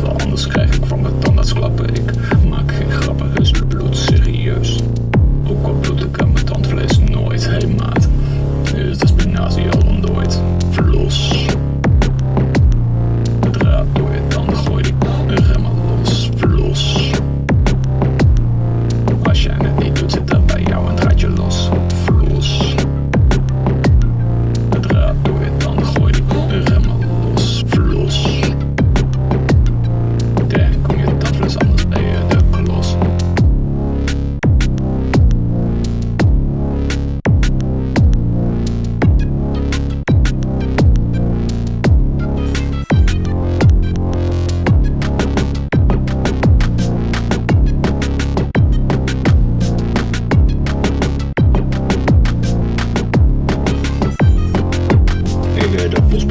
want anders krijg ik van mijn tandarts klappen. Ik maak geen grappen, dus bloed serieus. Ook al bloed ik aan mijn tandvlees nooit, hey maat. Eh, dat is benazie